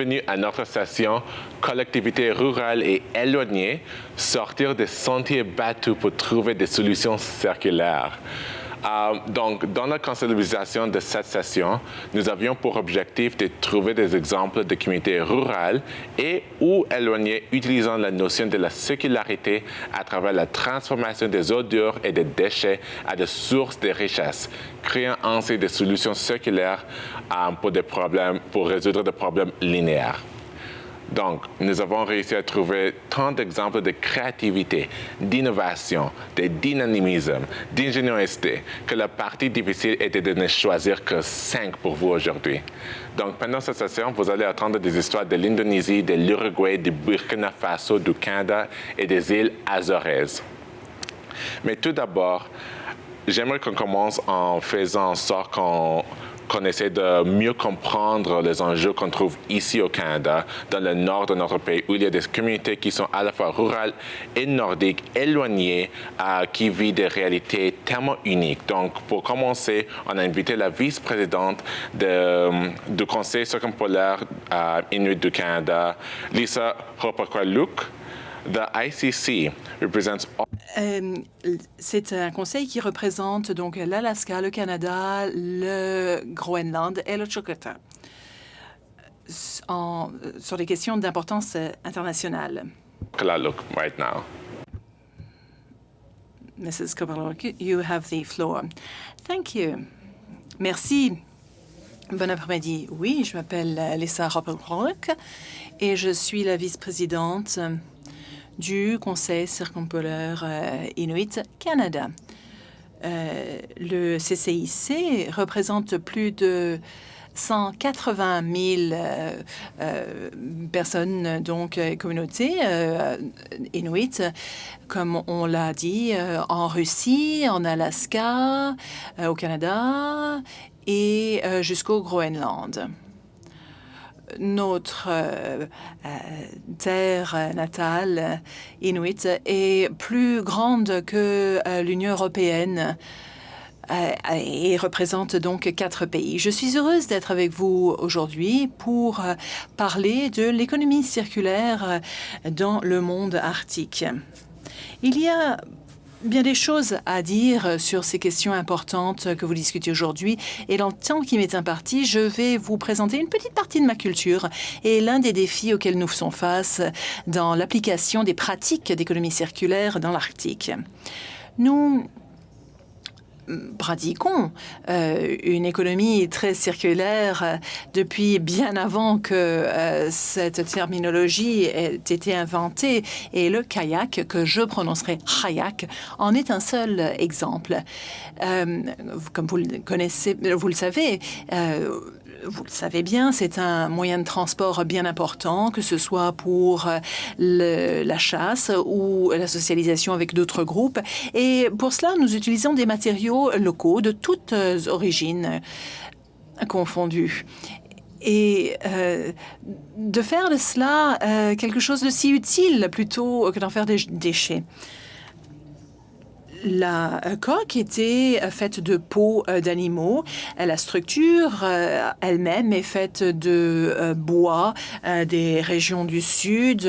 Bienvenue à notre session Collectivités rurales et éloignées, sortir des sentiers battus pour trouver des solutions circulaires. Euh, donc, dans la conceptualisation de cette session, nous avions pour objectif de trouver des exemples de communautés rurales et ou éloignées utilisant la notion de la circularité à travers la transformation des odeurs et des déchets à des sources de richesse, créant ainsi des solutions circulaires euh, pour, des problèmes, pour résoudre des problèmes linéaires. Donc, nous avons réussi à trouver tant d'exemples de créativité, d'innovation, de dynamisme, d'ingéniosité, que la partie difficile était de ne choisir que cinq pour vous aujourd'hui. Donc, pendant cette session, vous allez entendre des histoires de l'Indonésie, de l'Uruguay, du Burkina Faso, du Canada et des îles Azoraises. Mais tout d'abord, j'aimerais qu'on commence en faisant en sorte qu'on qu'on essaie de mieux comprendre les enjeux qu'on trouve ici au Canada, dans le nord de notre pays, où il y a des communautés qui sont à la fois rurales et nordiques, éloignées, euh, qui vivent des réalités tellement uniques. Donc, pour commencer, on a invité la vice-présidente du Conseil circumpolaire euh, Inuit du Canada, Lisa Hopakwaluk. The ICC represents euh, c'est un conseil qui représente donc l'Alaska, le Canada, le Groenland et le Chukota en, sur des questions d'importance internationale. right now. Mrs. You have the floor. Thank you. Merci. Bon après-midi. Oui, je m'appelle Lisa Roppelbrock et je suis la vice-présidente du Conseil circumpolaire euh, Inuit Canada. Euh, le CCIC représente plus de 180 000 euh, personnes, donc communautés inuites, comme on l'a dit, en Russie, en Alaska, au Canada et jusqu'au Groenland notre euh, euh, terre natale inuit est plus grande que euh, l'Union européenne et représente donc quatre pays. Je suis heureuse d'être avec vous aujourd'hui pour parler de l'économie circulaire dans le monde arctique. Il y a bien des choses à dire sur ces questions importantes que vous discutez aujourd'hui. Et dans le temps qui m'est imparti, je vais vous présenter une petite partie de ma culture et l'un des défis auxquels nous faisons face dans l'application des pratiques d'économie circulaire dans l'Arctique. Nous pratiquons euh, une économie très circulaire euh, depuis bien avant que euh, cette terminologie ait été inventée. Et le kayak, que je prononcerai kayak, en est un seul exemple. comme vous le connaissez, vous le savez, vous le savez bien, c'est un moyen de transport bien important, que ce soit pour euh, la chasse ou la socialisation avec d'autres groupes. Et pour cela, nous utilisons des matériaux locaux de toutes origines confondues et euh, de faire de cela euh, quelque chose de si utile plutôt que d'en faire des déchets. La coque était faite de peau euh, d'animaux. La structure euh, elle-même est faite de euh, bois des régions du sud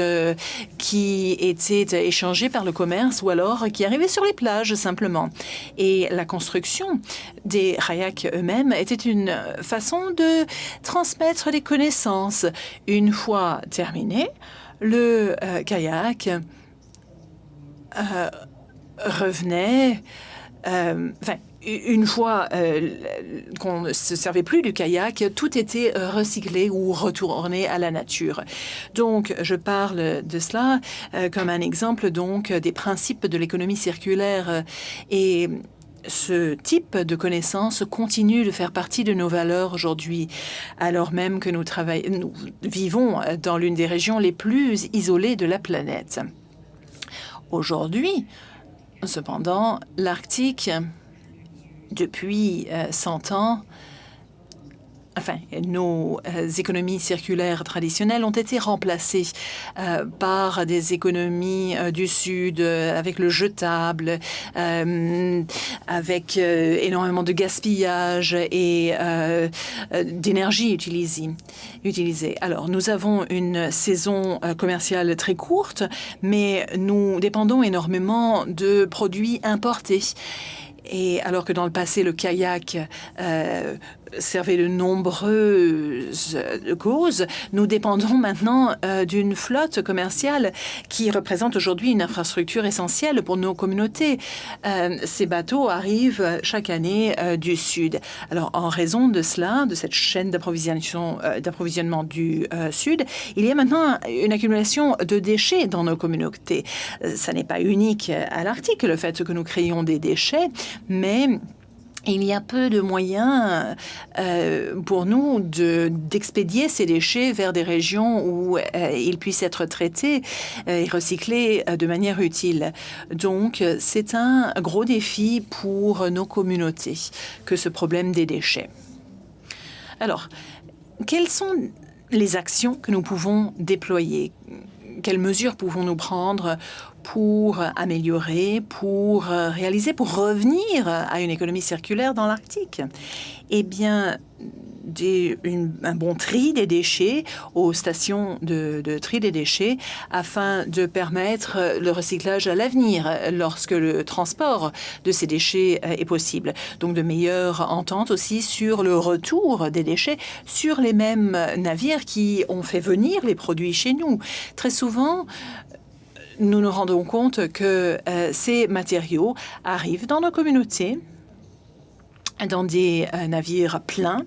qui étaient échangés par le commerce ou alors qui arrivaient sur les plages simplement. Et la construction des kayaks eux-mêmes était une façon de transmettre des connaissances. Une fois terminé, le kayak revenait, euh, enfin, une fois euh, qu'on ne se servait plus du kayak, tout était recyclé ou retourné à la nature. Donc, je parle de cela euh, comme un exemple donc des principes de l'économie circulaire et ce type de connaissances continue de faire partie de nos valeurs aujourd'hui, alors même que nous vivons dans l'une des régions les plus isolées de la planète. Aujourd'hui, Cependant, l'Arctique, depuis 100 euh, ans, enfin, nos euh, économies circulaires traditionnelles ont été remplacées euh, par des économies euh, du Sud avec le jetable, avec énormément de gaspillage et d'énergie utilisée. Alors, nous avons une saison commerciale très courte, mais nous dépendons énormément de produits importés. Et alors que dans le passé, le kayak servait de nombreuses causes, nous dépendons maintenant euh, d'une flotte commerciale qui représente aujourd'hui une infrastructure essentielle pour nos communautés. Euh, ces bateaux arrivent chaque année euh, du Sud. Alors, en raison de cela, de cette chaîne d'approvisionnement du Sud, il y a maintenant une accumulation de déchets dans nos communautés. Ça n'est pas unique à l'Arctique, le fait que nous créions des déchets, mais il y a peu de moyens euh, pour nous d'expédier ces déchets vers des régions où euh, ils puissent être traités euh, et recyclés de manière utile. Donc, c'est un gros défi pour nos communautés que ce problème des déchets. Alors, quelles sont les actions que nous pouvons déployer? Quelles mesures pouvons-nous prendre pour améliorer, pour euh, réaliser, pour revenir à une économie circulaire dans l'Arctique? Eh bien, un bon tri des déchets aux stations de, tri des déchets afin de permettre le recyclage à l'avenir lorsque le transport de ces déchets euh, est possible. Donc de meilleures ententes aussi sur le retour des déchets sur les mêmes navires qui ont fait venir les produits chez nous. Très souvent, nous nous rendons compte que euh, ces matériaux arrivent dans nos communautés dans des euh, navires pleins,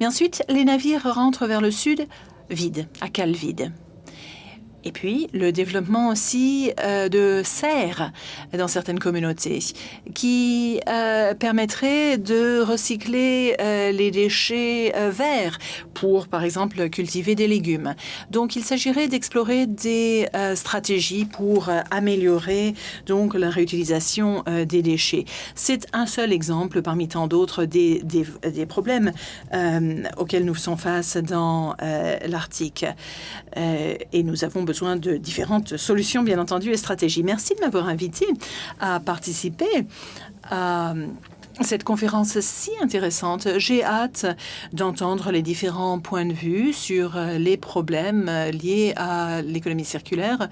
mais ensuite les navires rentrent vers le sud vides, à cale vide. Et puis, le développement aussi euh, de serres dans certaines communautés qui euh, permettrait de recycler euh, les déchets verts pour, par exemple, cultiver des légumes. Donc, il s'agirait d'explorer des stratégies pour améliorer donc la réutilisation des déchets. C'est un seul exemple parmi tant d'autres des, des, problèmes auxquels nous faisons face dans l'Arctique. et nous avons besoin de différentes solutions, bien entendu, et stratégies. Merci de m'avoir invité à participer à cette conférence si intéressante. J'ai hâte d'entendre les différents points de vue sur les problèmes liés à l'économie circulaire.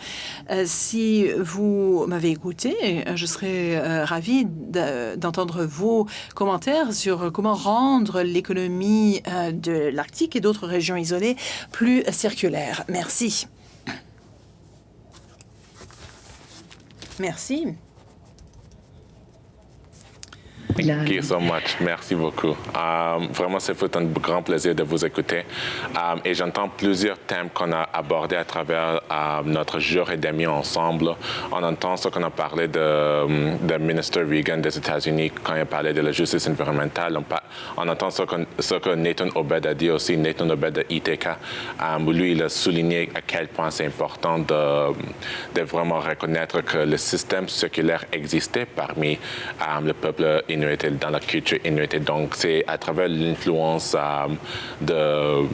Euh, si vous m'avez écouté, je serais euh, ravie d'entendre vos commentaires sur comment rendre l'économie euh, de l'Arctique et d'autres régions isolées plus circulaire. Merci. Merci. Thank you so much. Merci beaucoup. Um, vraiment, c'est un grand plaisir de vous écouter. Um, et j'entends plusieurs thèmes qu'on a abordés à travers um, notre jour et demi ensemble. On entend ce qu'on a parlé de, de ministre Reagan des États-Unis quand il a parlé de la justice environnementale. On, entend ce que, ce que, Nathan Obed a dit aussi, Nathan Obed de ITK, lui, il a souligné à quel point c'est important de, de, vraiment reconnaître que le système circulaire existait parmi le peuple inuit dans la culture inuit. Donc, c'est à travers l'influence euh, de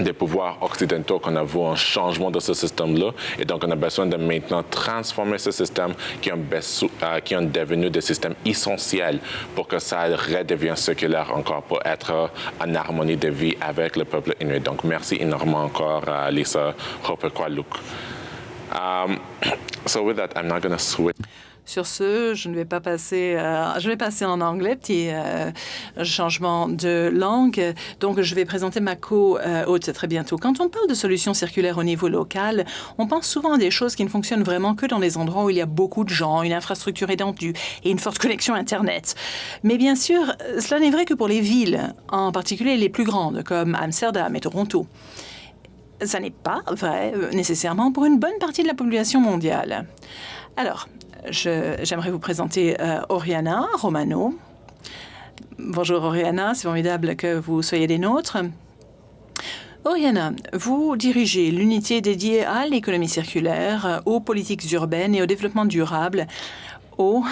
des pouvoirs occidentaux qu'on a vu un changement de ce système-là. Et donc, on a besoin de maintenant transformer ce système qui ont, euh, qui ont devenu des systèmes essentiels pour que ça redevienne circulaire encore, pour être en harmonie de vie avec le peuple inuit. Donc, merci énormément encore, à Lisa Hopekwaluk. Um, so with that, I'm not going to switch. Sur ce, je ne vais pas passer, euh, je vais passer en anglais, petit euh, changement de langue. Donc, je vais présenter ma co-hôte très bientôt. Quand on parle de solutions circulaires au niveau local, on pense souvent à des choses qui ne fonctionnent vraiment que dans des endroits où il y a beaucoup de gens, une infrastructure étendue et une forte connexion Internet. Mais bien sûr, cela n'est vrai que pour les villes, en particulier les plus grandes, comme Amsterdam et Toronto. Ça n'est pas vrai euh, nécessairement pour une bonne partie de la population mondiale. Alors, j'aimerais vous présenter euh, Oriana Romano. Bonjour Oriana, c'est formidable que vous soyez des nôtres. Oriana, vous dirigez l'unité dédiée à l'économie circulaire, aux politiques urbaines et au développement durable Oh,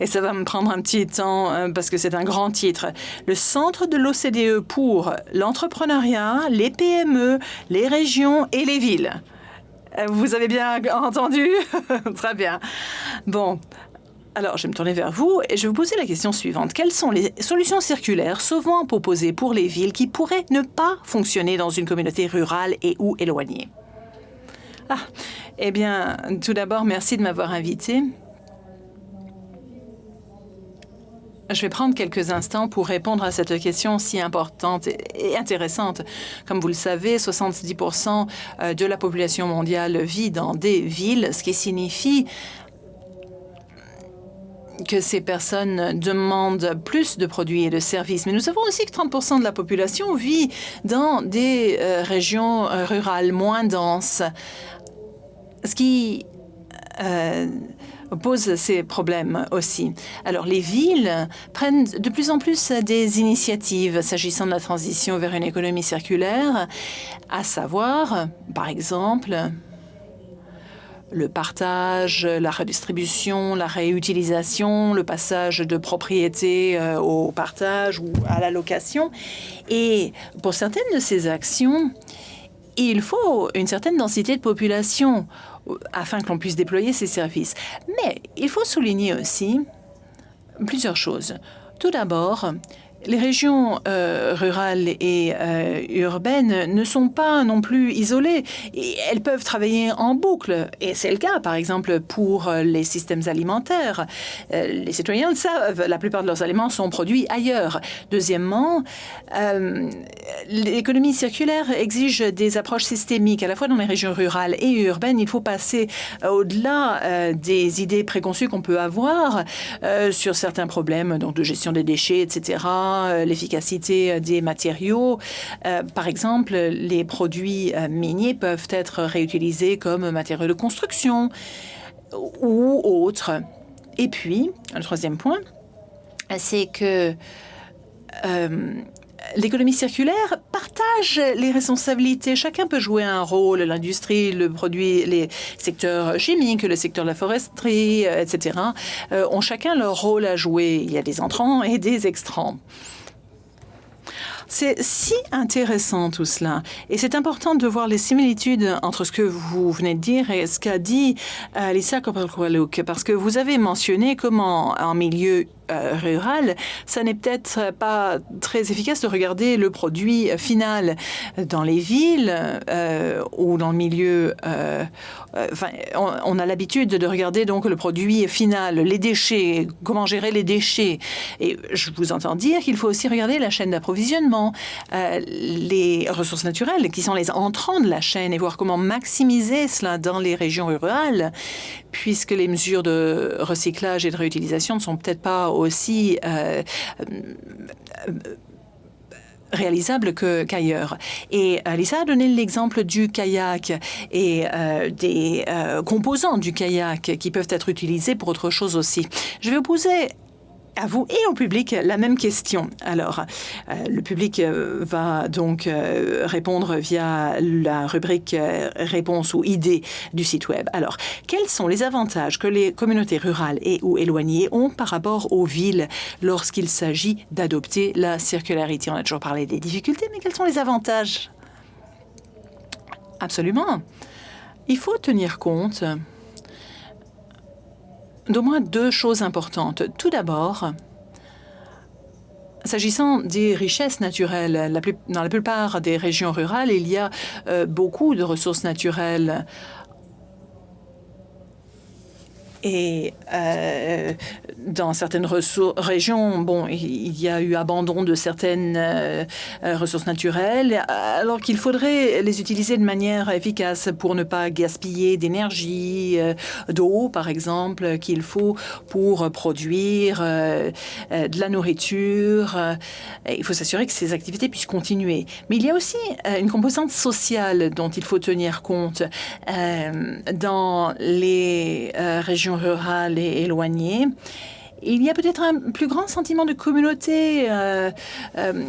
et ça va me prendre un petit temps euh, parce que c'est un grand titre. Le Centre de l'OCDE pour l'entrepreneuriat, les PME, les régions et les villes. Euh, vous avez bien entendu Très bien. Bon, alors, je vais me tourner vers vous et je vais vous poser la question suivante. Quelles sont les solutions circulaires souvent proposées pour les villes qui pourraient ne pas fonctionner dans une communauté rurale et ou éloignée? Ah, eh bien, tout d'abord, merci de m'avoir invité. Je vais prendre quelques instants pour répondre à cette question si importante et intéressante. Comme vous le savez, 70% euh, de la population mondiale vit dans des villes, ce qui signifie que ces personnes demandent plus de produits et de services. Mais nous savons aussi que 30% de la population vit dans des euh, régions euh, rurales moins denses, ce qui euh, pose ces problèmes aussi. Alors les villes prennent de plus en plus des initiatives s'agissant de la transition vers une économie circulaire, à savoir, par exemple, le partage, la redistribution, la réutilisation, le passage de propriété euh, au partage ou à la location. Et pour certaines de ces actions, il faut une certaine densité de population afin que l'on puisse déployer ces services. Mais il faut souligner aussi plusieurs choses. Tout d'abord, les régions euh, rurales et euh, urbaines ne sont pas non plus isolées. Et elles peuvent travailler en boucle. Et c'est le cas, par exemple, pour les systèmes alimentaires. Euh, les citoyens le savent, la plupart de leurs aliments sont produits ailleurs. Deuxièmement, l'économie circulaire exige des approches systémiques, à la fois dans les régions rurales et urbaines. Il faut passer au-delà des idées préconçues qu'on peut avoir sur certains problèmes donc de gestion des déchets, etc euh, l'efficacité des matériaux. Euh, par exemple, les produits euh, miniers peuvent être réutilisés comme matériaux de construction ou autres. Et puis, un troisième point, c'est que l'économie circulaire partage les responsabilités. Chacun peut jouer un rôle. L'industrie, le produit, les secteurs chimiques, le secteur de la foresterie, etc., ont chacun leur rôle à jouer. Il y a des entrants et des extrants. C'est si intéressant tout cela. Et c'est important de voir les similitudes entre ce que vous venez de dire et ce qu'a dit euh, Lisa parce que vous avez mentionné comment en milieu euh, rural, ça n'est peut-être pas très efficace de regarder le produit final dans les villes euh, ou dans le milieu. Euh, on, a l'habitude de regarder donc le produit final, les déchets, comment gérer les déchets. Et je vous entends dire qu'il faut aussi regarder la chaîne d'approvisionnement, les ressources naturelles qui sont les entrants de la chaîne et voir comment maximiser cela dans les régions rurales, puisque les mesures de recyclage et de réutilisation ne sont peut-être pas aussi euh, euh, réalisable qu'ailleurs. et euh, Lisa a donné l'exemple du kayak et des composants du kayak qui peuvent être utilisés pour autre chose aussi. Je vais vous poser à vous et au public la même question. Alors, euh, le public euh, va donc euh, répondre via la rubrique réponse ou idées du site web. Alors, quels sont les avantages que les communautés rurales et ou éloignées ont par rapport aux villes lorsqu'il s'agit d'adopter la circularité? On a toujours parlé des difficultés, mais quels sont les avantages? Absolument. Il faut tenir compte d'au moins deux choses importantes. Tout d'abord, S'agissant des richesses naturelles, dans la plupart des régions rurales, il y a euh, beaucoup de ressources naturelles et euh, dans certaines régions, bon, il y a eu abandon de certaines euh, ressources naturelles, alors qu'il faudrait les utiliser de manière efficace pour ne pas gaspiller d'énergie, euh, d'eau, par exemple, qu'il faut pour produire de la nourriture. il faut s'assurer que ces activités puissent continuer. Mais il y a aussi une composante sociale dont il faut tenir compte dans les régions rurales et éloignées, il y a peut-être un plus grand sentiment de communauté, euh, euh,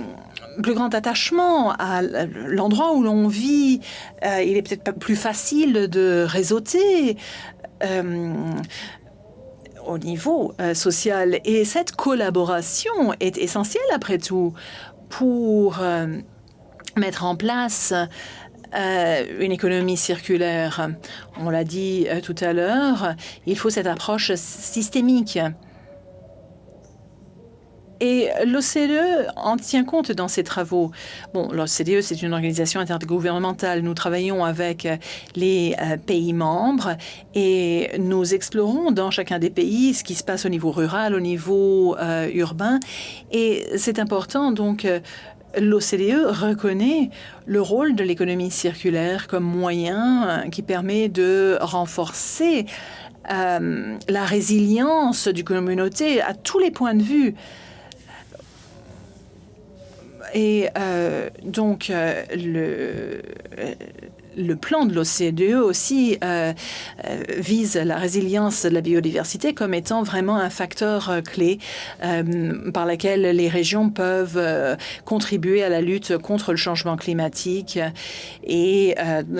plus grand attachement à l'endroit où l'on vit. Euh, il est peut-être plus facile de réseauter. au niveau social. Et cette collaboration est essentielle, après tout, pour mettre en place une économie circulaire. On l'a dit tout à l'heure, il faut cette approche systémique. Et l'OCDE en tient compte dans ses travaux. Bon, l'OCDE, c'est une organisation intergouvernementale. Nous travaillons avec les euh, pays membres et nous explorons dans chacun des pays ce qui se passe au niveau rural, au niveau euh, urbain. Et c'est important, donc, euh, l'OCDE reconnaît le rôle de l'économie circulaire comme moyen qui permet de renforcer la résilience du communauté à tous les points de vue. Et euh, donc, euh, le, le plan de l'OCDE aussi euh, euh, vise la résilience de la biodiversité comme étant vraiment un facteur euh, clé par lequel les régions peuvent contribuer à la lutte contre le changement climatique et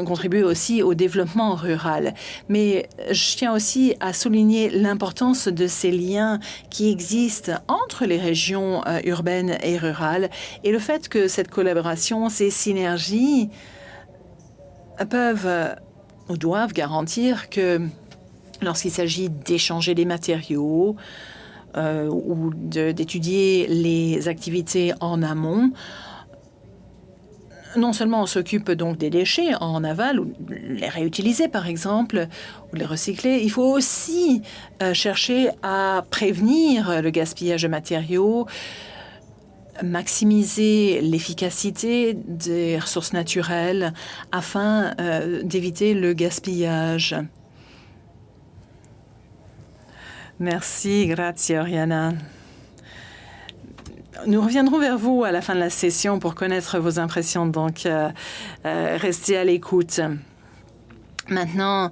contribuer aussi au développement rural. Mais je tiens aussi à souligner l'importance de ces liens qui existent entre les régions urbaines et rurales et le fait que cette collaboration, ces synergies, peuvent euh, ou doivent garantir que lorsqu'il s'agit d'échanger des matériaux euh, ou d'étudier les activités en amont, non seulement on s'occupe donc des déchets en aval, ou les réutiliser par exemple, ou les recycler, il faut aussi euh, chercher à prévenir le gaspillage de matériaux, maximiser l'efficacité des ressources naturelles afin euh, d'éviter le gaspillage. Merci, grazie Oriana. Nous reviendrons vers vous à la fin de la session pour connaître vos impressions, donc euh, euh, restez à l'écoute. Maintenant,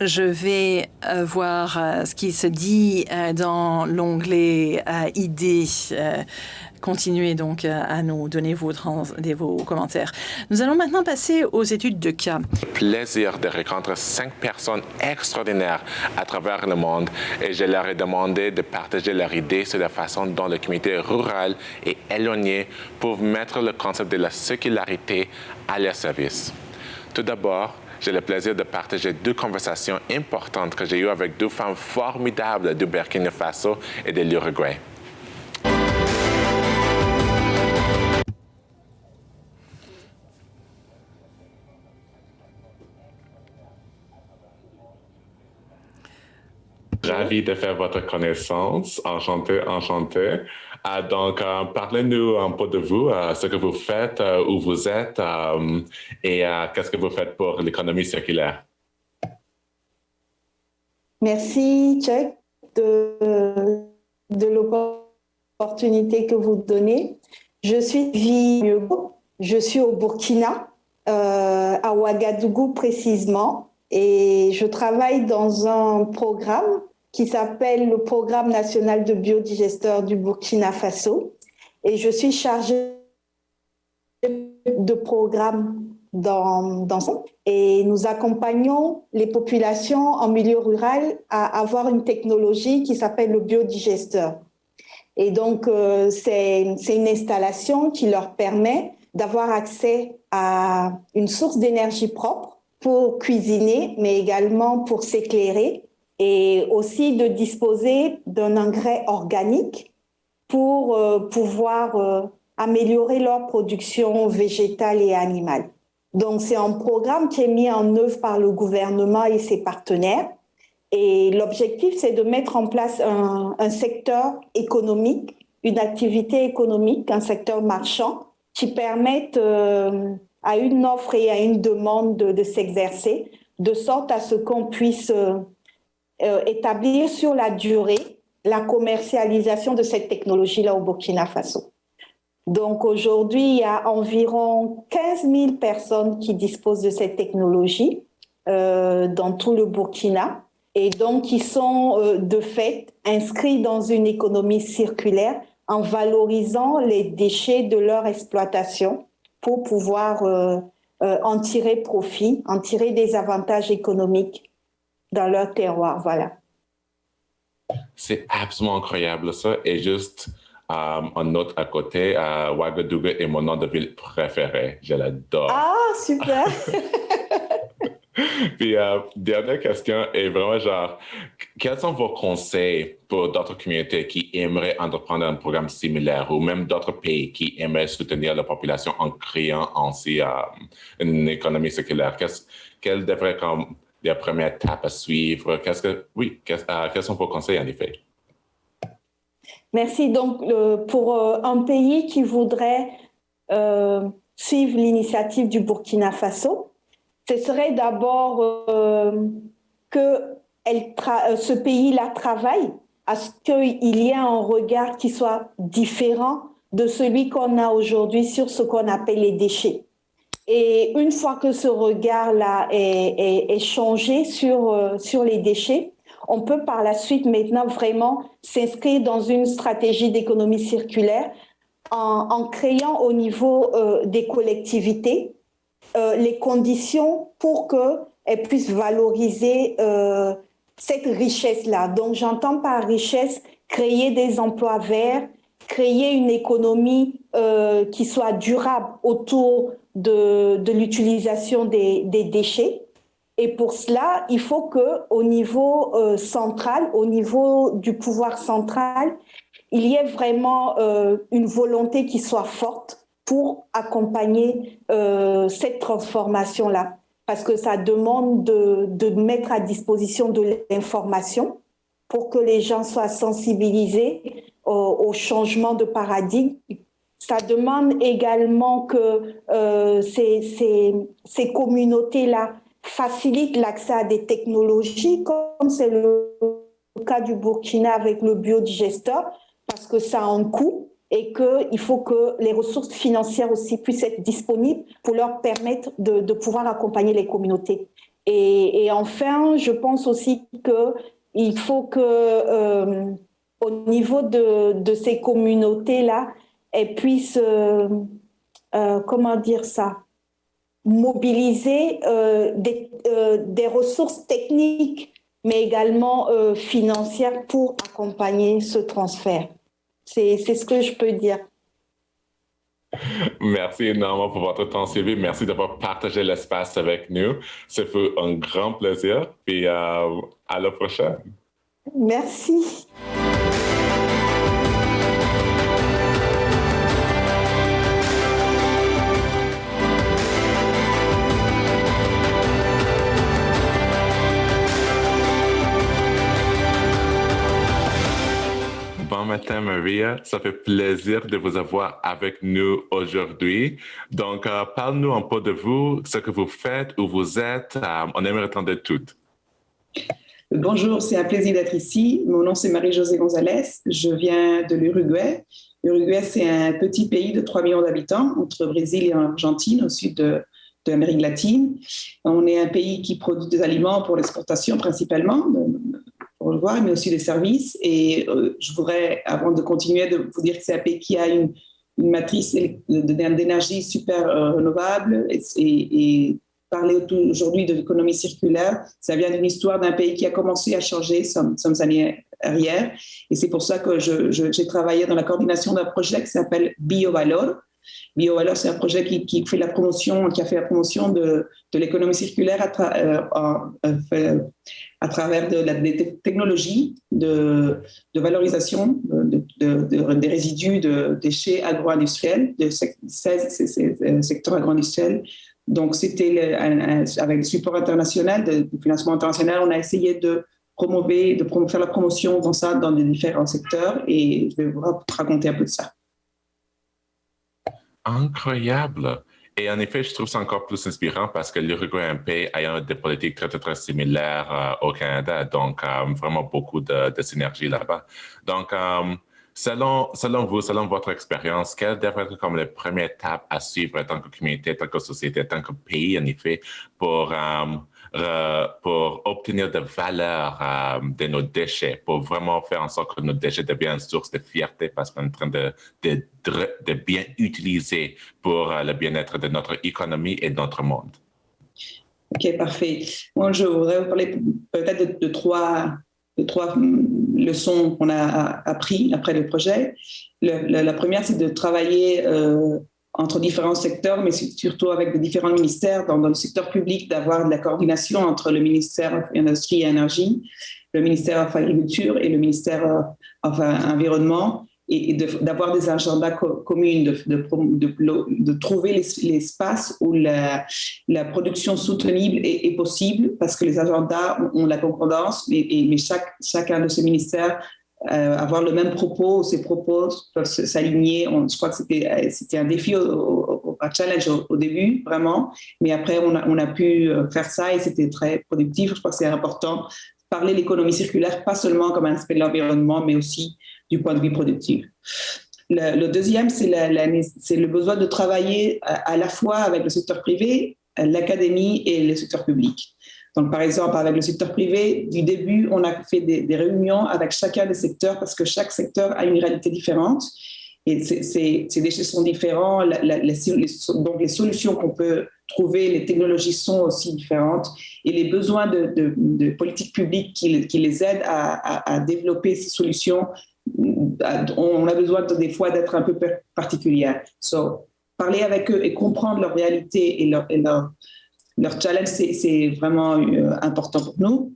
je vais euh, voir euh, ce qui se dit euh, dans l'onglet idées. Continuez donc à nous donner vos, vos commentaires. Nous allons maintenant passer aux études de cas. Plaisir de rencontrer cinq personnes extraordinaires à travers le monde et je leur ai demandé de partager leurs idées sur la façon dont le communauté rurale et éloignée peuvent mettre le concept de la circularité à leur service. Tout d'abord, j'ai le plaisir de partager deux conversations importantes que j'ai eues avec deux femmes formidables du Burkina Faso et de l'Uruguay. Ravi de faire votre connaissance. Enchanté, enchanté. Ah, donc, euh, parlez-nous un peu de vous, euh, ce que vous faites, euh, où vous êtes et qu'est-ce que vous faites pour l'économie circulaire? Merci, Chuck, de, l'opportunité que vous donnez. Je suis Vieux, je suis au Burkina, à Ouagadougou précisément, et je travaille dans un programme qui s'appelle le Programme national de biodigesteur du Burkina Faso. Et je suis chargée de programme dans, dans ça. Et nous accompagnons les populations en milieu rural à avoir une technologie qui s'appelle le biodigesteur. Et donc, euh, c'est une installation qui leur permet d'avoir accès à une source d'énergie propre pour cuisiner, mais également pour s'éclairer et aussi de disposer d'un engrais organique pour euh, pouvoir euh, améliorer leur production végétale et animale. Donc, c'est un programme qui est mis en œuvre par le gouvernement et ses partenaires. Et l'objectif, c'est de mettre en place un, secteur économique, une activité économique, un secteur marchand qui permette euh, à une offre et à une demande de, de s'exercer, de sorte à ce qu'on puisse euh, établir sur la durée la commercialisation de cette technologie-là au Burkina Faso. Donc aujourd'hui, il y a environ 15 000 personnes qui disposent de cette technologie euh, dans tout le Burkina et donc qui sont euh, de fait inscrits dans une économie circulaire en valorisant les déchets de leur exploitation pour pouvoir en tirer profit, en tirer des avantages économiques dans leur terroir. Voilà. C'est absolument incroyable ça. Et juste um, un autre à côté, uh, Ouagadougou est mon nom de ville préféré. Je l'adore. Ah, super! Puis, euh, dernière question est vraiment genre, quels sont vos conseils pour d'autres communautés qui aimeraient entreprendre un programme similaire ou même d'autres pays qui aimeraient soutenir la population en créant ainsi euh, une économie circulaire? quelles devraient être les premières étapes à suivre? Qu'est-ce que, oui, euh, quels sont vos conseils en effet? Merci. Donc, pour un pays qui voudrait suivre l'initiative du Burkina Faso, ce serait d'abord euh, que euh, ce pays-là travaille à ce qu'il y ait un regard qui soit différent de celui qu'on a aujourd'hui sur ce qu'on appelle les déchets. Et une fois que ce regard-là est, changé sur, euh, sur les déchets, on peut par la suite maintenant vraiment s'inscrire dans une stratégie d'économie circulaire en, créant au niveau des collectivités euh, les conditions pour qu'elles puissent valoriser euh, cette richesse-là. Donc j'entends par richesse créer des emplois verts, créer une économie euh, qui soit durable autour de, de l'utilisation des, des, déchets. Et pour cela, il faut que au niveau euh, central, au niveau du pouvoir central, il y ait vraiment euh, une volonté qui soit forte pour accompagner euh, cette transformation-là, parce que ça demande de, de mettre à disposition de l'information pour que les gens soient sensibilisés au, au changement de paradigme. Ça demande également que euh, ces, ces, ces communautés-là facilitent l'accès à des technologies, comme c'est le cas du Burkina avec le biodigesteur, parce que ça a un coût et qu'il faut que les ressources financières aussi puissent être disponibles pour leur permettre de, pouvoir accompagner les communautés. Et, et, enfin, je pense aussi qu'il faut que euh, au niveau de, de ces communautés-là, elles puissent, euh, euh, comment dire ça, mobiliser euh, des, des, ressources techniques, mais également financières pour accompagner ce transfert. C'est ce que je peux dire. Merci énormément pour votre temps, Sylvie. Merci d'avoir partagé l'espace avec nous. Ça fait un grand plaisir. Et euh, à la prochaine. Merci. Matin, Maria. Ça fait plaisir de vous avoir avec nous aujourd'hui. Donc, euh, parle-nous un peu de vous, ce que vous faites, où vous êtes. Euh, on aimerait entendre tout. Bonjour, c'est un plaisir d'être ici. Mon nom, c'est Marie-Josée Gonzalez. Je viens de l'Uruguay. L'Uruguay, c'est un petit pays de 3 millions d'habitants entre Brésil et Argentine, au sud de, de l'Amérique latine. On est un pays qui produit des aliments pour l'exportation principalement, le voir, mais aussi des services. Et euh, je voudrais, avant de continuer, de vous dire que pays qui a une, matrice d'énergie super euh, renouvelable et, parler aujourd'hui de l'économie circulaire, ça vient d'une histoire d'un pays qui a commencé à changer some, some années arrière. Et c'est pour ça que j'ai travaillé dans la coordination d'un projet qui s'appelle BioValor, BioValor, c'est un projet qui, fait la promotion, qui a fait la promotion de, l'économie circulaire à, euh, euh, travers des technologies de, valorisation de, des résidus de déchets agro-industriels, de 16 euh, secteurs agro-industriels. Donc, c'était avec le support international, de financement international, on a essayé de de faire la promotion dans ça dans les différents secteurs et je vais vous raconter un peu de ça incroyable. Et en effet, je trouve ça encore plus inspirant parce que l'Uruguay est un pays ayant des politiques très, très, très similaires euh, au Canada. Donc, euh, vraiment beaucoup de, de synergie là-bas. Donc, euh, selon, selon vous, selon votre expérience, quelle devrait être comme la première étape à suivre en tant que communauté, en tant que société, en tant que pays, en effet, pour euh, pour obtenir de valeur euh, de nos déchets, pour vraiment faire en sorte que nos déchets deviennent une source de fierté parce qu'on est en train de, de, bien utiliser pour euh, le bien-être de notre économie et de notre monde. Ok, parfait. Moi, je voudrais vous parler peut-être de, trois, de trois leçons qu'on a appris après le projet. la, première, c'est de travailler entre différents secteurs, mais surtout avec les différents ministères. Dans, le secteur public, d'avoir de la coordination entre le ministère de l'Industrie et Énergie, le ministère de l'Agriculture et le ministère euh, enfin, Environnement et, d'avoir des agendas communs, de, de, de, trouver l'espace où la, la, production soutenable est, possible, parce que les agendas ont, la concordance, mais, mais chaque, chacun de ces ministères euh, avoir le même propos, ces propos peuvent s'aligner. Je crois que c'était un défi, un challenge au, début, vraiment, mais après, on a, pu euh, faire ça et c'était très productif. Je crois que c'est important parler l'économie circulaire, pas seulement comme un aspect de l'environnement, mais aussi du point de vue productif. Le, deuxième, c'est le besoin de travailler à, la fois avec le secteur privé, l'académie et le secteur public. Donc, par exemple, avec le secteur privé, du début, on a fait des, réunions avec chacun des secteurs parce que chaque secteur a une réalité différente et ces déchets sont différents. donc, les solutions qu'on peut trouver, les technologies sont aussi différentes et les besoins de, de, politiques publiques qui, les aident à, développer ces solutions on a besoin des fois d'être un peu particulier. So, parler avec eux et comprendre leur réalité et leur, challenge, c'est vraiment euh, important pour nous.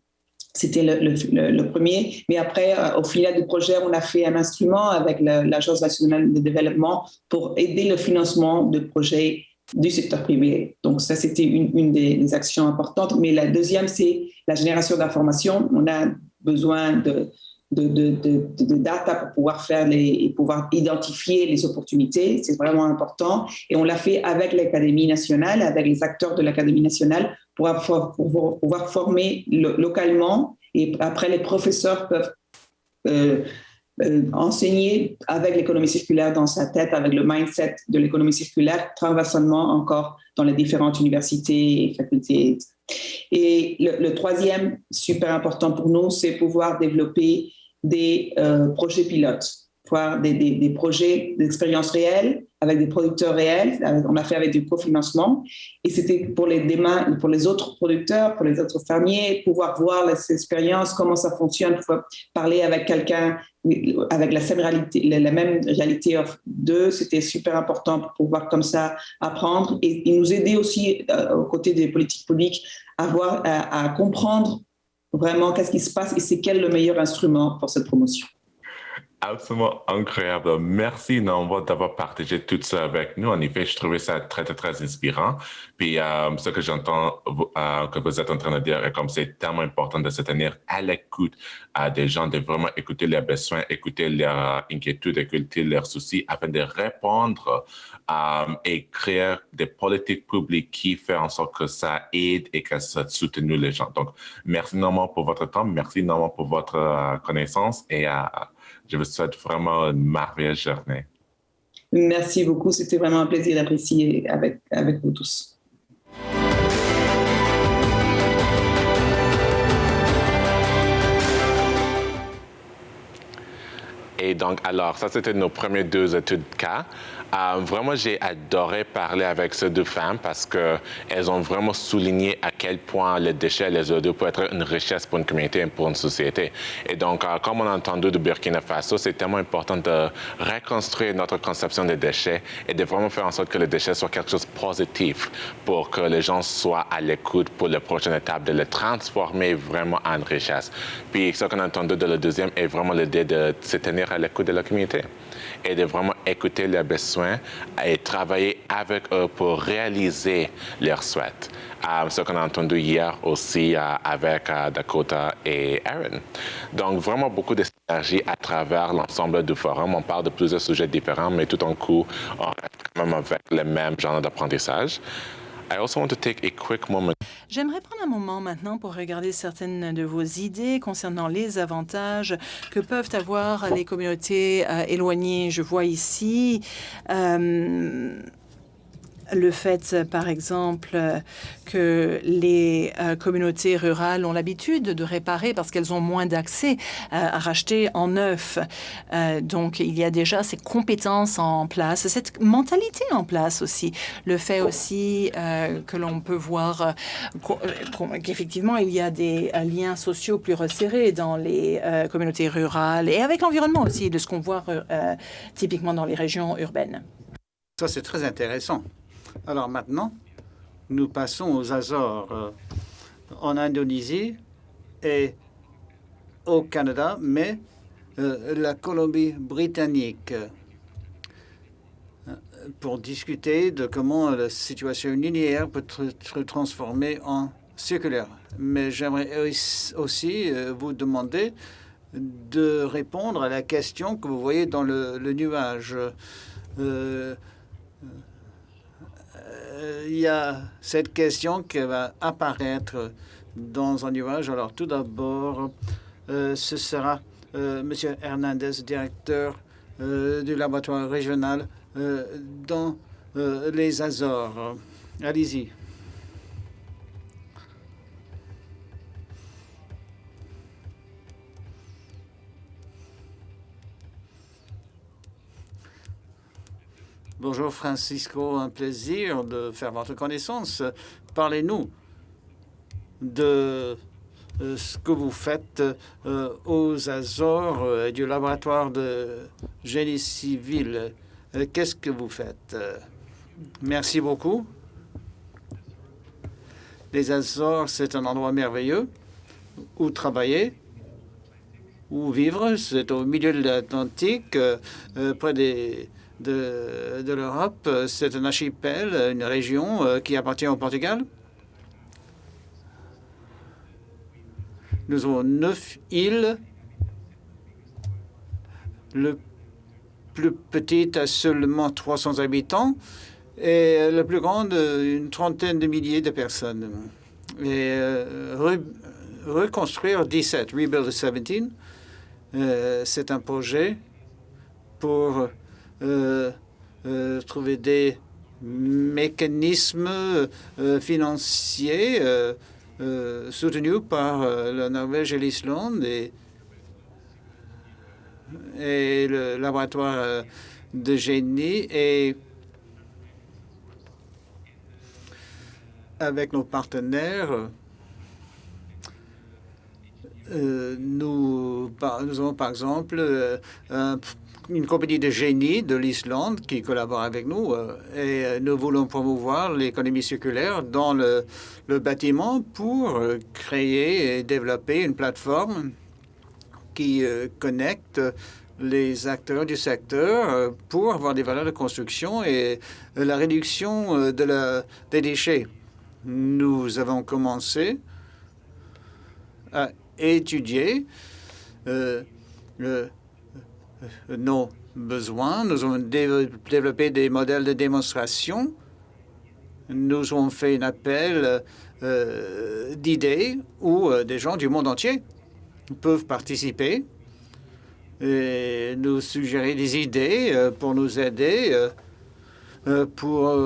C'était le, premier. Mais après, euh, au final du projet, on a fait un instrument avec l'Agence nationale de développement pour aider le financement de projets du secteur privé. Donc ça, c'était une, des, des, actions importantes. Mais la deuxième, c'est la génération d'informations. On a besoin de, de, data pour pouvoir faire les, pouvoir identifier les opportunités. C'est vraiment important. Et on l'a fait avec l'Académie nationale, avec les acteurs de l'Académie nationale pour, pour, pouvoir former localement. Et après, les professeurs peuvent euh, euh, enseigner avec l'économie circulaire dans sa tête, avec le mindset de l'économie circulaire, transversalement encore dans les différentes universités et facultés. Et le troisième, super important pour nous, c'est pouvoir développer des euh, projets pilotes, voir des, des, projets d'expérience réelle avec des producteurs réels. On a fait avec du cofinancement. Et c'était pour les, pour les autres producteurs, pour les autres fermiers, pouvoir voir les expériences, comment ça fonctionne, parler avec quelqu'un avec la même réalité, la même réalité d'eux. C'était super important pour pouvoir comme ça apprendre et, nous aider aussi euh, aux côtés des politiques publiques à, voir, à comprendre vraiment qu'est-ce qui se passe et c'est quel le meilleur instrument pour cette promotion? Absolument incroyable. Merci, Nombre, d'avoir partagé tout ça avec nous. En effet, je trouvais ça très, très, très inspirant. Puis, euh, ce que j'entends euh, que vous êtes en train de dire est comme c'est tellement important de se tenir à l'écoute à des gens, de vraiment écouter leurs besoins, écouter leurs inquiétudes, écouter leurs soucis afin de répondre euh, et créer des politiques publiques qui font en sorte que ça aide et que ça soutienne les gens. Donc, merci Normand pour votre temps. Merci Normand pour votre connaissance et je vous souhaite vraiment une merveilleuse journée. Merci beaucoup. C'était vraiment un plaisir d'apprécier avec, avec vous tous. Et donc, alors, ça, c'était nos premiers deux études cas. Euh, vraiment, j'ai adoré parler avec ces deux femmes parce qu'elles ont vraiment souligné à quel point les déchets et les ordures peuvent être une richesse pour une communauté et pour une société. Et donc, euh, comme on a entendu de Burkina Faso, c'est tellement important de reconstruire notre conception des déchets et de vraiment faire en sorte que les déchets soient quelque chose de positif pour que les gens soient à l'écoute pour la prochaine étape, de les transformer vraiment en richesse. Puis, ce qu'on a entendu de le deuxième est vraiment l'idée de se tenir à l'écoute de la communauté et de vraiment écouter leurs besoins et travailler avec eux pour réaliser leurs souhaits. Euh, ce qu'on a entendu hier aussi euh, avec euh, Dakota et Aaron. Donc, vraiment beaucoup de synergie à travers l'ensemble du forum. On parle de plusieurs sujets différents, mais tout en coup, on reste quand même avec le même genre d'apprentissage. J'aimerais prendre un moment maintenant pour regarder certaines de vos idées concernant les avantages que peuvent avoir les communautés euh, éloignées. Je vois ici euh, le fait, par exemple, que les communautés rurales ont l'habitude de réparer parce qu'elles ont moins d'accès à racheter en neuf. donc, il y a déjà ces compétences en place, cette mentalité en place aussi. Le fait aussi que l'on peut voir qu'effectivement, il y a des liens sociaux plus resserrés dans les communautés rurales et avec l'environnement aussi, de ce qu'on voit typiquement dans les régions urbaines. Ça, c'est très intéressant. Alors maintenant, nous passons aux Azores. Euh, en Indonésie et au Canada, mais euh, la Colombie-Britannique euh, pour discuter de comment la situation linéaire peut être transformée en circulaire. Mais j'aimerais aussi vous demander de répondre à la question que vous voyez dans le, nuage. Il y a cette question qui va apparaître dans un nuage. Alors, tout d'abord, euh, ce sera M. Hernandez, directeur du laboratoire régional dans les Azores. Allez-y. Bonjour Francisco, un plaisir de faire votre connaissance. Parlez-nous de euh, ce que vous faites euh, aux Azores euh, et du laboratoire de génie civil. Qu'est-ce que vous faites? Merci beaucoup. Les Azores, c'est un endroit merveilleux où travailler, où vivre. C'est au milieu de l'Atlantique, près des de, l'Europe. C'est un archipel, une région euh, qui appartient au Portugal. Nous avons neuf îles. Le plus petite a seulement 300 habitants et la plus grande, une trentaine de milliers de personnes. Et euh, reconstruire 17, Rebuild 17, euh, c'est un projet pour trouver des mécanismes euh, financiers soutenus par la Norvège et l'Islande et, et le laboratoire de génie et avec nos partenaires, nous, nous avons par exemple un une compagnie de génie de l'Islande qui collabore avec nous euh, et euh, nous voulons promouvoir l'économie circulaire dans le, bâtiment pour euh, créer et développer une plateforme qui connecte les acteurs du secteur pour avoir des valeurs de construction et la réduction des déchets. Nous avons commencé à étudier le nos besoins. Nous avons développé des modèles de démonstration. Nous avons fait un appel euh, d'idées où euh, des gens du monde entier peuvent participer et nous suggérer des idées euh, pour nous aider pour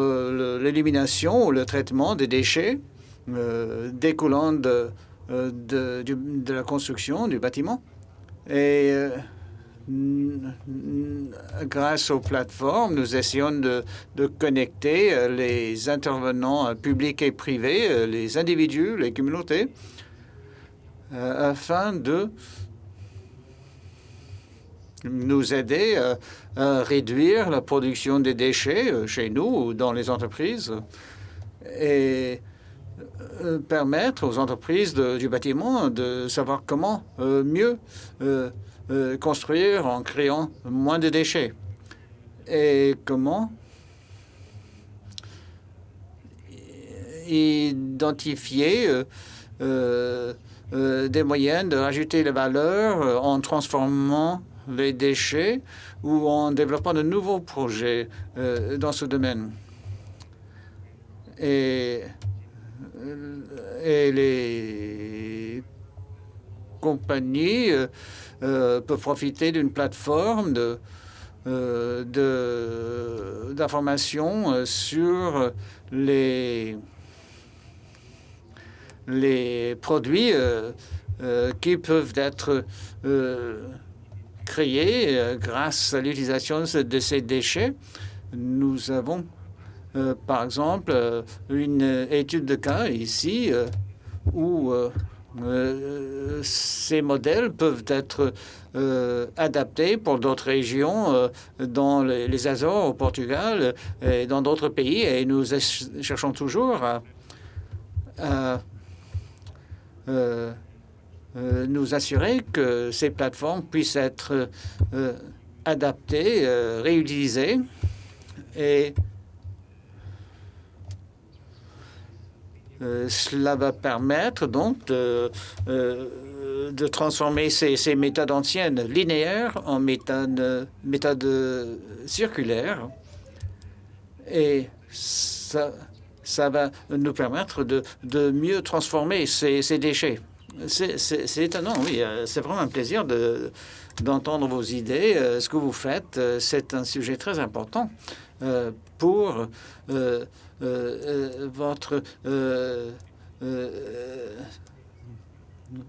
l'élimination ou le traitement des déchets découlant de, de, de, la construction du bâtiment. Et grâce aux plateformes, nous essayons de, connecter euh, les intervenants euh, publics et privés, euh, les individus, les communautés, afin de nous aider à réduire la production des déchets chez nous ou dans les entreprises et permettre aux entreprises du bâtiment de savoir comment mieux euh, construire en créant moins de déchets. Et comment identifier euh, euh, des moyens de rajouter les valeurs en transformant les déchets ou en développant de nouveaux projets dans ce domaine. Et, et les compagnies euh, peuvent profiter d'une plateforme de, d'informations sur les, les produits qui peuvent être créés grâce à l'utilisation de ces déchets. Nous avons euh, par exemple, euh, une étude de cas ici euh, où ces modèles peuvent être adaptés pour d'autres régions dans les, Azores, au Portugal et dans d'autres pays. Et nous cherchons toujours à, nous assurer que ces plateformes puissent être adaptées, réutilisées et Euh, cela va permettre donc de, euh, transformer ces, méthodes anciennes linéaires en méthodes, circulaires. Et ça, va nous permettre de, mieux transformer ces, déchets. C'est étonnant, oui. Euh, c'est vraiment un plaisir d'entendre vos idées. Ce que vous faites, c'est un sujet très important pour votre euh,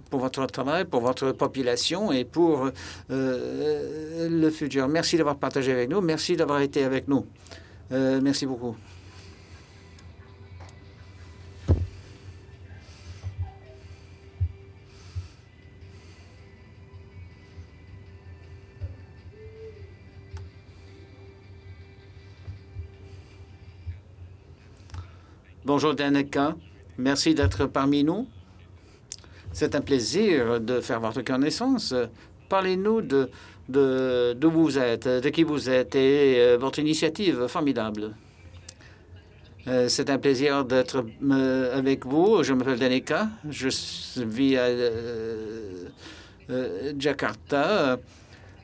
pour votre travail, pour votre population et pour le futur. Merci d'avoir partagé avec nous. Merci d'avoir été avec nous. merci beaucoup. Bonjour Danica, merci d'être parmi nous. C'est un plaisir de faire votre connaissance. Parlez-nous de d'où vous êtes, de qui vous êtes et euh, votre initiative formidable. Euh, c'est un plaisir d'être euh, avec vous. Je m'appelle Danica. Je vis à Jakarta.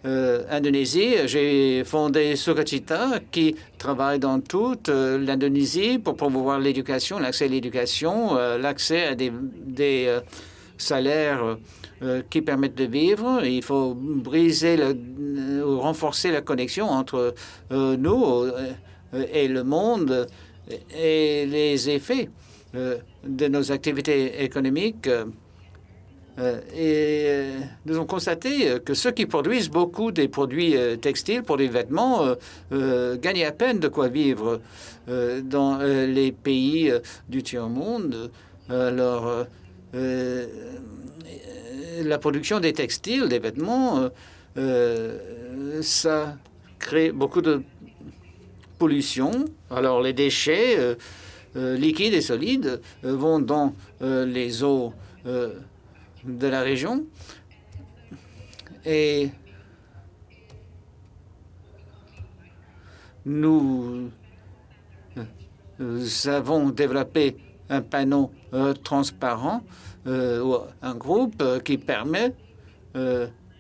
Euh, Indonésie. J'ai fondé Sukacita qui travaille dans toute euh, l'Indonésie pour promouvoir l'éducation, l'accès à l'éducation, euh, l'accès à des, salaires qui permettent de vivre. Il faut briser le, ou renforcer la connexion entre nous et le monde et les effets de nos activités économiques et euh, nous avons constaté euh, que ceux qui produisent beaucoup des produits textiles pour des vêtements gagnent à peine de quoi vivre dans les pays du tiers-monde. Alors, la production des textiles, des vêtements, ça crée beaucoup de pollution. Alors, les déchets liquides et solides vont dans les eaux de la région. Et nous, avons développé un panneau euh, transparent, euh, un groupe euh, qui permet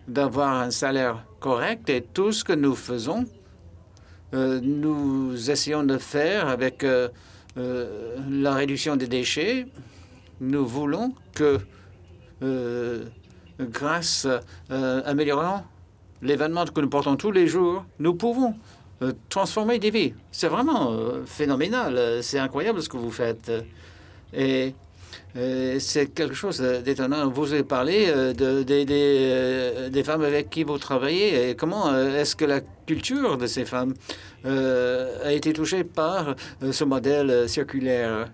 d'avoir un salaire correct et tout ce que nous faisons, nous essayons de faire avec la réduction des déchets. Nous voulons que euh, grâce euh, améliorant l'événement que nous portons tous les jours, nous pouvons euh, transformer des vies. C'est vraiment phénoménal. C'est incroyable ce que vous faites. Et c'est quelque chose d'étonnant. Vous avez parlé de, des femmes avec qui vous travaillez. Et comment est-ce que la culture de ces femmes a été touchée par ce modèle circulaire?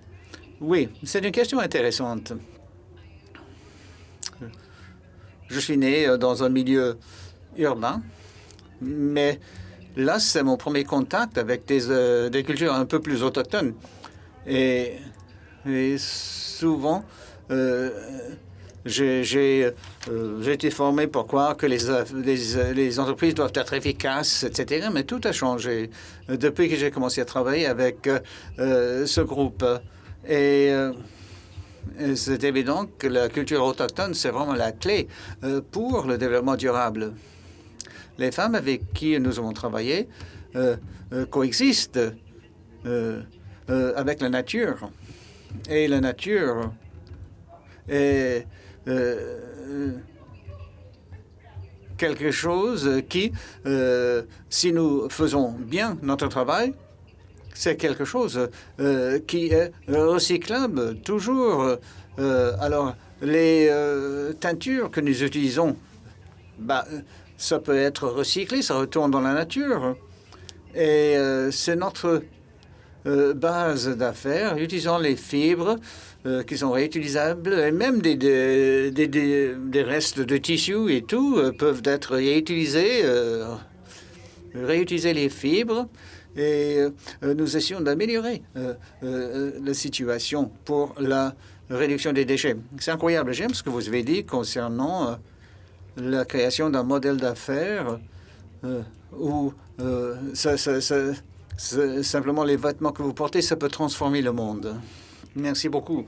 Oui, c'est une question intéressante. Je suis né euh, dans un milieu urbain, mais là, c'est mon premier contact avec des, euh, cultures un peu plus autochtones. Et, souvent, euh, j'ai été formé pour croire que les, les, entreprises doivent être efficaces, etc. Mais tout a changé depuis que j'ai commencé à travailler avec ce groupe. Et c'est évident que la culture autochtone, c'est vraiment la clé euh, pour le développement durable. Les femmes avec qui nous avons travaillé euh, euh, coexistent avec la nature. Et la nature est quelque chose qui, si nous faisons bien notre travail, c'est quelque chose qui est recyclable toujours. alors, les teintures que nous utilisons, bah, ça peut être recyclé, ça retourne dans la nature. Et c'est notre euh, base d'affaires utilisant les fibres euh, qui sont réutilisables et même des, des, restes de tissus et tout euh, peuvent être réutilisés, réutiliser les fibres et nous essayons d'améliorer la situation pour la réduction des déchets. C'est incroyable. J'aime ce que vous avez dit concernant la création d'un modèle d'affaires où Simplement, les vêtements que vous portez, ça peut transformer le monde. Merci beaucoup.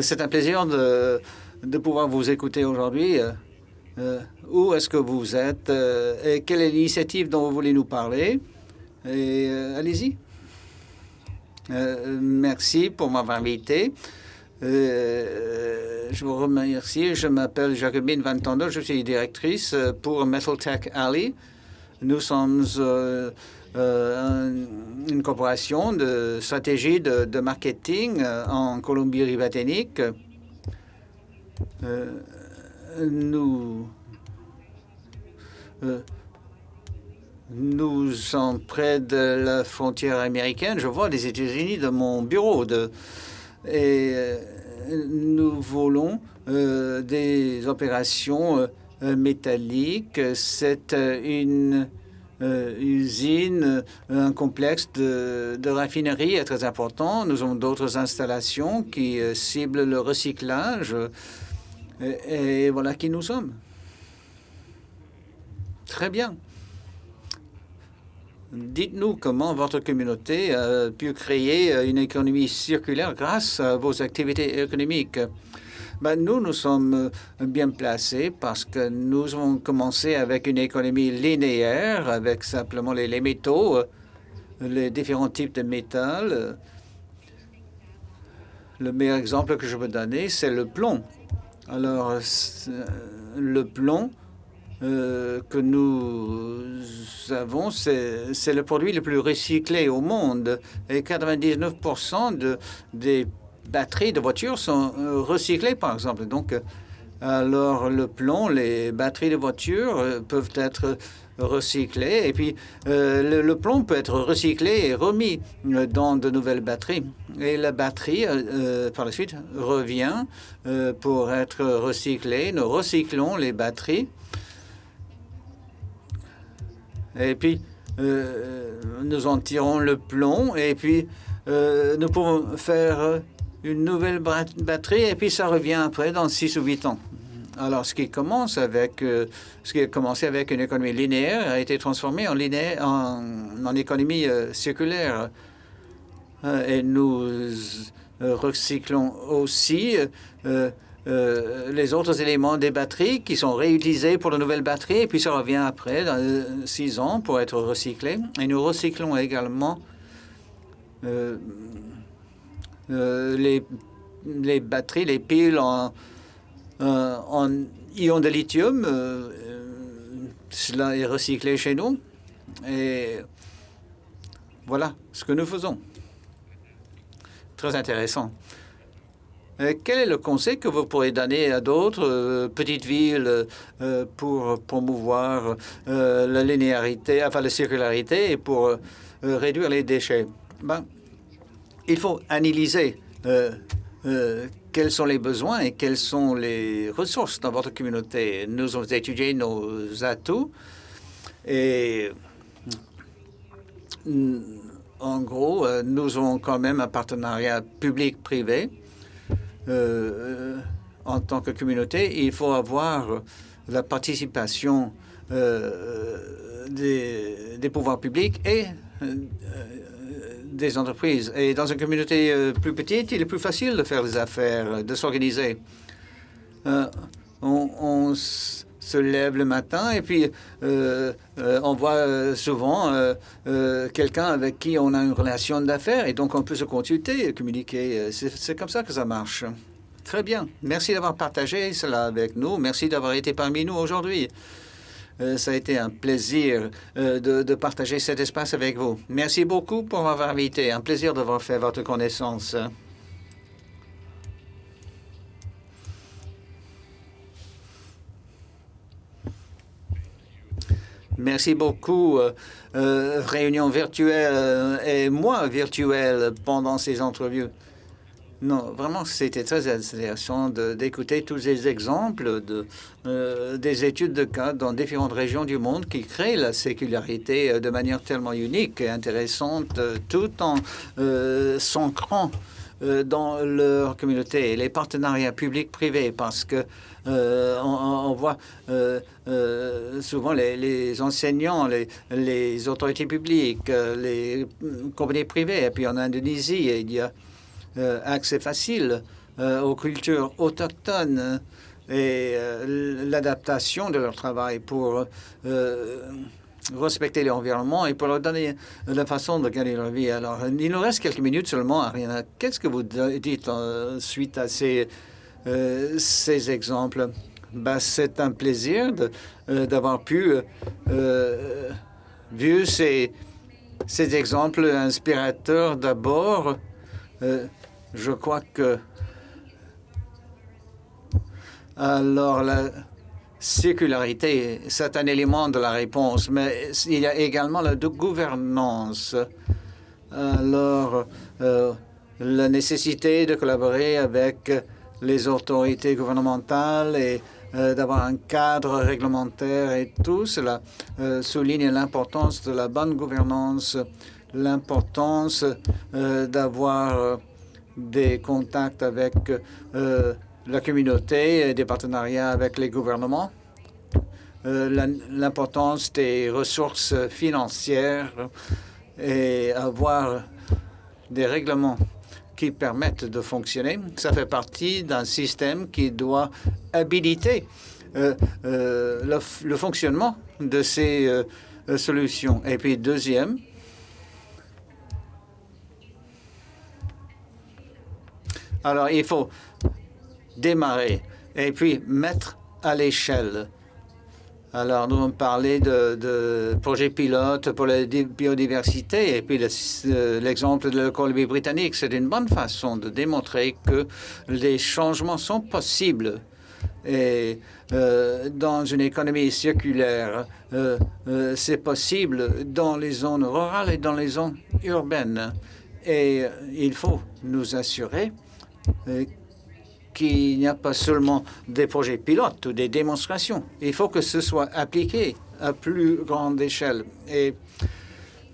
C'est un plaisir de, pouvoir vous écouter aujourd'hui. Euh, où est-ce que vous êtes euh, et quelle est l'initiative dont vous voulez nous parler? Euh, allez-y. merci pour m'avoir invité. je vous remercie. Je m'appelle Jacobine Van Tonder. Je suis directrice pour Metal Tech Alley. Nous sommes une corporation de stratégie de, marketing en Colombie-Britannique nous euh, nous sommes près de la frontière américaine. Je vois les États-Unis de mon bureau. De, et euh, nous volons euh, des opérations métalliques. C'est une usine, un complexe de, raffinerie très important. Nous avons d'autres installations qui ciblent le recyclage. Et, voilà qui nous sommes. Très bien. Dites-nous comment votre communauté a pu créer une économie circulaire grâce à vos activités économiques. Ben, nous, nous sommes bien placés parce que nous avons commencé avec une économie linéaire, avec simplement les, les métaux, les différents types de métal. Le meilleur exemple que je peux donner, c'est le plomb. Alors, euh, le plomb euh, que nous avons, c'est le produit le plus recyclé au monde. Et 99% de, des batteries de voitures sont euh, recyclées, par exemple. Donc, alors le plomb, les batteries de voitures peuvent être recyclé. Et puis, euh, le, plomb peut être recyclé et remis euh, dans de nouvelles batteries. Et la batterie, euh, par la suite, revient pour être recyclée. Nous recyclons les batteries. Et puis, nous en tirons le plomb. Et puis, nous pouvons faire une nouvelle batterie. Et puis, ça revient après dans 6 ou 8 ans. Alors, ce qui commence avec, euh, ce qui a commencé avec une économie linéaire a été transformé en, linéaire, en, économie euh, circulaire. Euh, et nous recyclons aussi les autres éléments des batteries qui sont réutilisés pour de nouvelles batteries, et puis ça revient après, dans six ans, pour être recyclé. Et nous recyclons également les, les batteries, les piles en euh, en ion de lithium. Euh, euh, cela est recyclé chez nous. Et voilà ce que nous faisons. Très intéressant. quel est le conseil que vous pourrez donner à d'autres petites villes pour promouvoir la linéarité, enfin la circularité et pour réduire les déchets? Ben, Il faut analyser quels sont les besoins et quelles sont les ressources dans votre communauté. Nous avons étudié nos atouts et mm, en gros, euh, nous avons quand même un partenariat public-privé. Euh, en tant que communauté, il faut avoir la participation euh, des, pouvoirs publics et des entreprises. Et dans une communauté plus petite, il est plus facile de faire des affaires, de s'organiser. on, se lève le matin et puis on voit souvent quelqu'un avec qui on a une relation d'affaires et donc on peut se consulter, communiquer. C'est comme ça que ça marche. Très bien. Merci d'avoir partagé cela avec nous. Merci d'avoir été parmi nous aujourd'hui. Euh, ça a été un plaisir euh, de, partager cet espace avec vous. Merci beaucoup pour m'avoir invité. Un plaisir d'avoir fait votre connaissance. Merci beaucoup. Euh, réunion virtuelle et moi virtuelle pendant ces entrevues. Non, vraiment, c'était très intéressant d'écouter tous ces exemples de, euh, des études de cas dans différentes régions du monde qui créent la sécularité euh, de manière tellement unique et intéressante, euh, tout en s'ancrant dans leur communauté. les partenariats publics-privés, parce que on, voit souvent les, enseignants, les, les, autorités publiques, les compagnies privées. Et puis en Indonésie, il y a euh, accès facile euh, aux cultures autochtones et euh, l'adaptation de leur travail pour respecter l'environnement et pour leur donner la façon de gagner leur vie. Alors, il nous reste quelques minutes seulement, Ariana. Qu'est-ce que vous dites suite à ces, ces exemples? Ben, C'est un plaisir d'avoir pu euh, vu ces, ces exemples inspirateurs d'abord je crois que alors la sécularité, c'est un élément de la réponse, mais il y a également la gouvernance. Alors, euh, la nécessité de collaborer avec les autorités gouvernementales et euh, d'avoir un cadre réglementaire et tout cela euh, souligne l'importance de la bonne gouvernance, l'importance d'avoir des contacts avec euh, la communauté et des partenariats avec les gouvernements, euh, l'importance des ressources financières et avoir des règlements qui permettent de fonctionner. Ça fait partie d'un système qui doit habiliter euh, le, fonctionnement de ces solutions. Et puis, deuxième, Alors, il faut démarrer et puis mettre à l'échelle. Alors, nous avons parlé de, projets pilotes pour la biodiversité et puis l'exemple de la Colombie-Britannique. C'est une bonne façon de démontrer que les changements sont possibles. Et euh, dans une économie circulaire, euh, euh, c'est possible dans les zones rurales et dans les zones urbaines. Et il faut nous assurer euh, qu'il n'y a pas seulement des projets pilotes ou des démonstrations. Il faut que ce soit appliqué à plus grande échelle. Et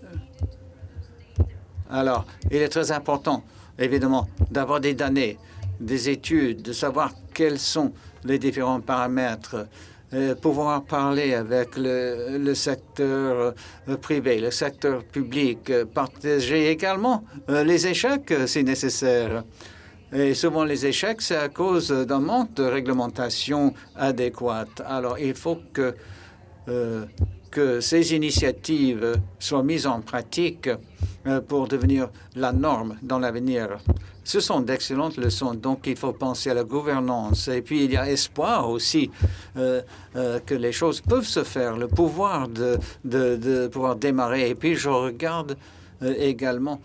euh, alors, il est très important, évidemment, d'avoir des données, des études, de savoir quels sont les différents paramètres, euh, pouvoir parler avec le secteur privé, le secteur public, partager également les échecs si nécessaire. Et souvent, les échecs, c'est à cause d'un manque de réglementation adéquate. Alors, il faut que, euh, ces initiatives soient mises en pratique euh, pour devenir la norme dans l'avenir. Ce sont d'excellentes leçons, donc il faut penser à la gouvernance. Et puis, il y a espoir aussi euh, que les choses peuvent se faire, le pouvoir de pouvoir démarrer. Et puis, je regarde également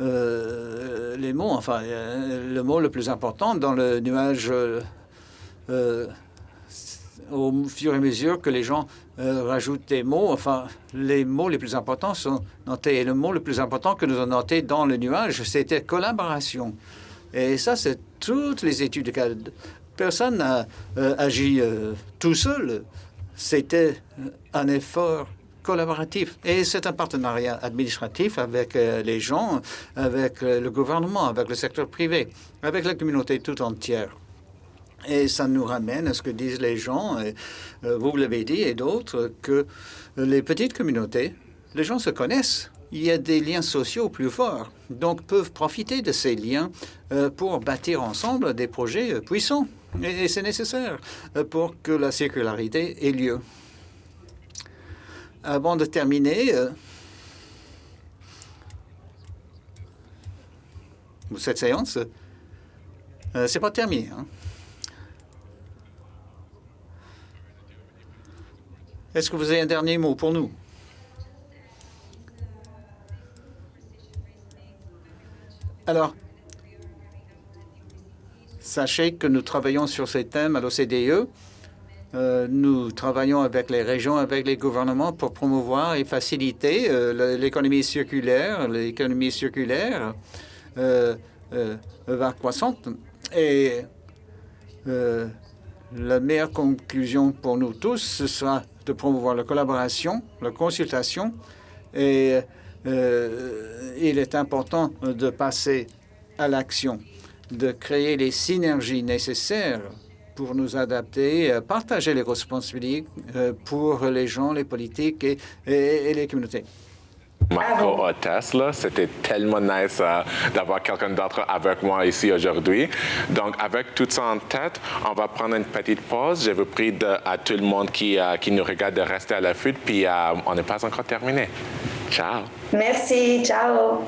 euh, les mots, enfin, euh, le mot le plus important dans le nuage euh, au fur et à mesure que les gens rajoutent des mots, enfin, les mots les plus importants sont notés. Et le mot le plus important que nous avons noté dans le nuage, c'était collaboration. Et ça, c'est toutes les études. Personne n'a agi tout seul. C'était un effort collaboratif. Et c'est un partenariat administratif avec euh, les gens, avec euh, le gouvernement, avec le secteur privé, avec la communauté tout entière. Et ça nous ramène à ce que disent les gens, et, euh, vous l'avez dit, et d'autres, que les petites communautés, les gens se connaissent il y a des liens sociaux plus forts, donc peuvent profiter de ces liens pour bâtir ensemble des projets puissants. Et c'est nécessaire pour que la circularité ait lieu. Avant de terminer, cette séance, c'est pas terminé. Hein. Est-ce que vous avez un dernier mot pour nous? Alors, sachez que nous travaillons sur ces thèmes à l'OCDE. Euh, nous travaillons avec les régions, avec les gouvernements pour promouvoir et faciliter euh, l'économie circulaire. L'économie circulaire euh, va croissante et la meilleure conclusion pour nous tous, ce sera de promouvoir la collaboration, la consultation et il est important de passer à l'action, de créer les synergies nécessaires pour nous adapter, partager les responsabilités euh, pour les gens, les politiques et les communautés ma co-hôtesse. C'était tellement nice euh, d'avoir quelqu'un d'autre avec moi ici aujourd'hui. Donc, avec tout ça en tête, on va prendre une petite pause. Je vous prie de, à tout le monde qui, euh, qui nous regarde de rester à l'affût, puis euh, on n'est pas encore terminé. Ciao. Merci, ciao.